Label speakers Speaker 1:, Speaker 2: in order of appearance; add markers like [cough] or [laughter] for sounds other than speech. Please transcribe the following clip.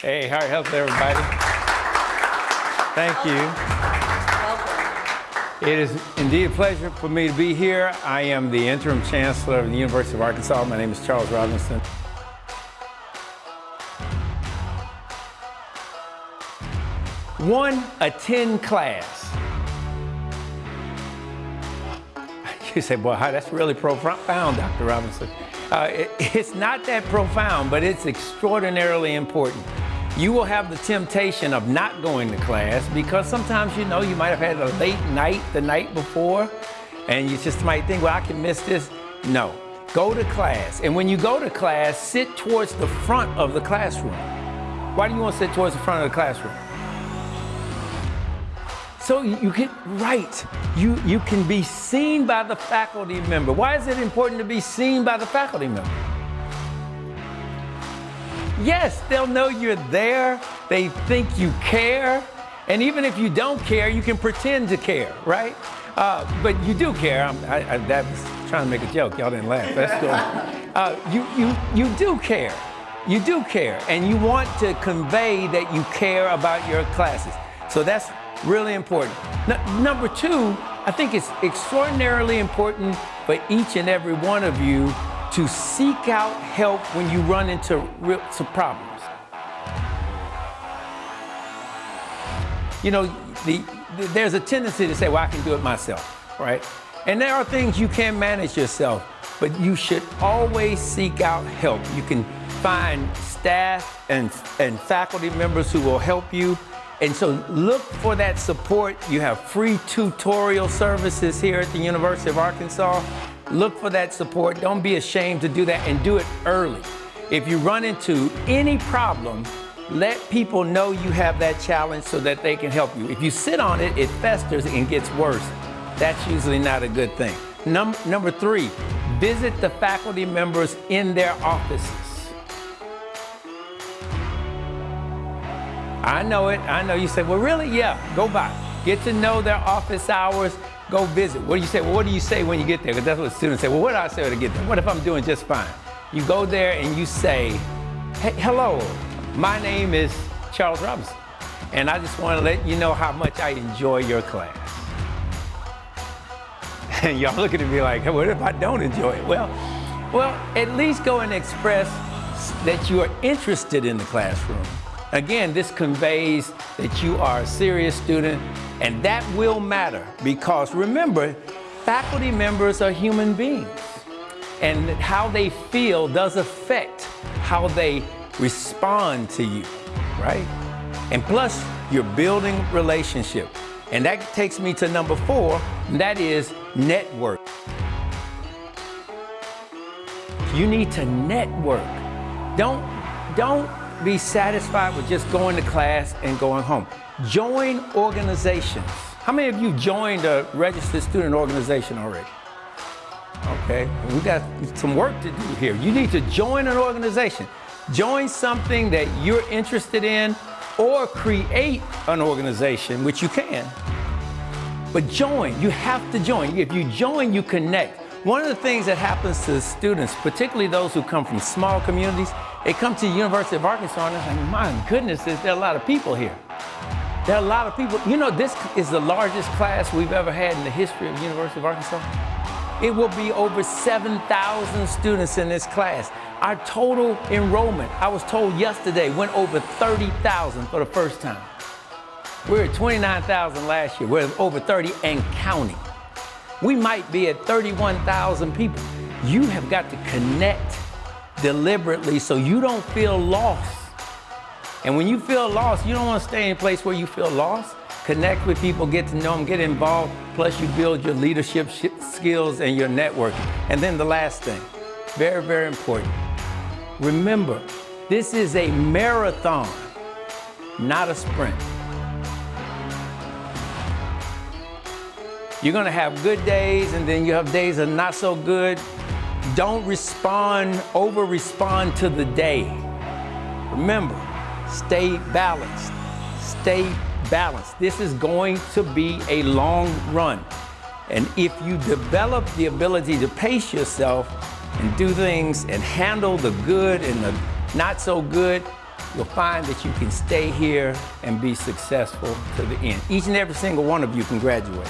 Speaker 1: Hey, how health, everybody. Thank you.
Speaker 2: Welcome.
Speaker 1: It is indeed a pleasure for me to be here. I am the interim chancellor of the University of Arkansas. My name is Charles Robinson. One, attend class. You say, boy, that's really profound, Dr. Robinson. Uh, it, it's not that profound, but it's extraordinarily important. You will have the temptation of not going to class because sometimes you know you might have had a late night the night before and you just might think, well, I can miss this. No, go to class. And when you go to class, sit towards the front of the classroom. Why do you want to sit towards the front of the classroom? So you get right. You, you can be seen by the faculty member. Why is it important to be seen by the faculty member? Yes, they'll know you're there. They think you care. And even if you don't care, you can pretend to care, right? Uh, but you do care. I'm, I, I, that was trying to make a joke. Y'all didn't laugh. That's good. Uh, you, you, you do care. You do care. And you want to convey that you care about your classes. So that's really important. Number two, I think it's extraordinarily important for each and every one of you to seek out help when you run into problems. You know, the, the, there's a tendency to say, well, I can do it myself, right? And there are things you can manage yourself, but you should always seek out help. You can find staff and, and faculty members who will help you and so look for that support. You have free tutorial services here at the University of Arkansas. Look for that support. Don't be ashamed to do that and do it early. If you run into any problem, let people know you have that challenge so that they can help you. If you sit on it, it festers and gets worse. That's usually not a good thing. Num number three, visit the faculty members in their offices. I know it. I know you say, well, really? Yeah, go by. Get to know their office hours. Go visit. What do you say? Well, what do you say when you get there? Because that's what students say. Well, what do I say when I get there? What if I'm doing just fine? You go there and you say, hey, hello, my name is Charles Robinson. And I just want to let you know how much I enjoy your class. [laughs] And y'all looking at me like, what if I don't enjoy it? Well, well, at least go and express that you are interested in the classroom. Again, this conveys that you are a serious student, and that will matter because remember, faculty members are human beings, and how they feel does affect how they respond to you, right? And plus, you're building relationship. And that takes me to number four, and that is network. You need to network. Don't, don't be satisfied with just going to class and going home. Join organizations. How many of you joined a registered student organization already? Okay, we got some work to do here. You need to join an organization. Join something that you're interested in or create an organization, which you can. But join, you have to join. If you join, you connect. One of the things that happens to students, particularly those who come from small communities, they come to the University of Arkansas and they're like, my goodness, there are a lot of people here. There are a lot of people. You know, this is the largest class we've ever had in the history of the University of Arkansas. It will be over 7,000 students in this class. Our total enrollment, I was told yesterday, went over 30,000 for the first time. We were at 29,000 last year. We're over 30 and counting. We might be at 31,000 people. You have got to connect deliberately so you don't feel lost. And when you feel lost, you don't want to stay in a place where you feel lost. Connect with people, get to know them, get involved, plus you build your leadership skills and your networking. And then the last thing, very, very important. Remember, this is a marathon, not a sprint. You're gonna have good days and then you have days that are not so good. Don't respond, over respond to the day. Remember, stay balanced, stay balanced. This is going to be a long run. And if you develop the ability to pace yourself and do things and handle the good and the not so good, you'll find that you can stay here and be successful to the end. Each and every single one of you can graduate.